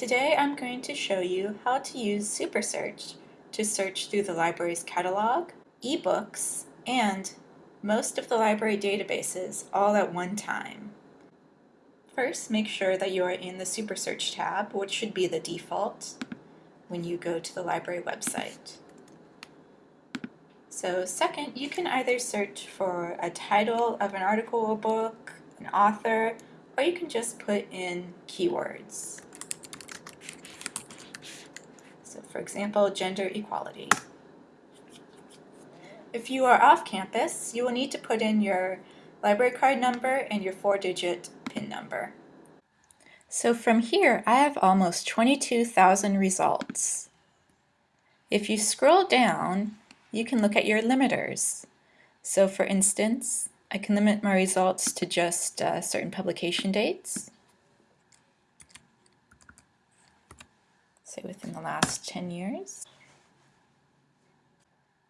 Today I'm going to show you how to use SuperSearch to search through the library's catalog, ebooks, and most of the library databases all at one time. First, make sure that you are in the SuperSearch tab, which should be the default when you go to the library website. So second, you can either search for a title of an article or book, an author, or you can just put in keywords. So for example, gender equality. If you are off campus, you will need to put in your library card number and your four-digit PIN number. So from here, I have almost 22,000 results. If you scroll down, you can look at your limiters. So for instance, I can limit my results to just uh, certain publication dates. Say within the last 10 years.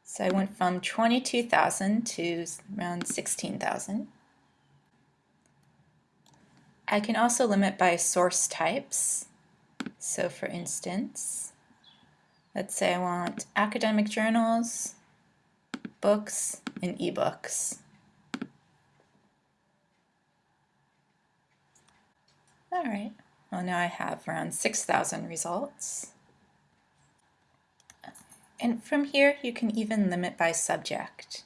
So I went from 22,000 to around 16,000. I can also limit by source types. So for instance, let's say I want academic journals, books, and ebooks. All right. Well, now I have around 6,000 results. And from here, you can even limit by subject.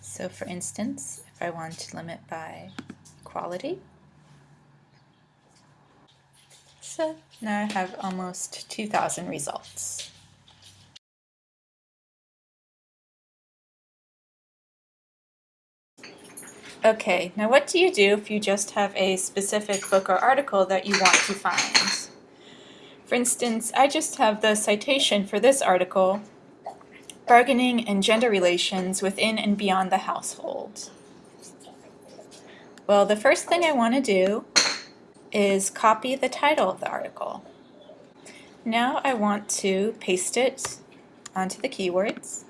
So for instance, if I want to limit by quality, so now I have almost 2,000 results. Okay, now what do you do if you just have a specific book or article that you want to find? For instance, I just have the citation for this article, Bargaining and Gender Relations Within and Beyond the Household. Well, the first thing I want to do is copy the title of the article. Now I want to paste it onto the keywords.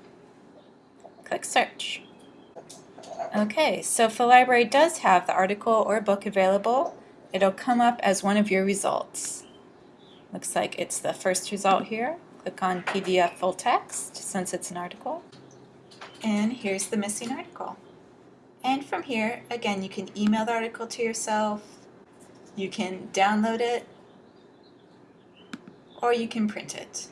Click Search. Okay, so if the library does have the article or book available, it'll come up as one of your results. Looks like it's the first result here. Click on PDF full text since it's an article. And here's the missing article. And from here, again, you can email the article to yourself, you can download it, or you can print it.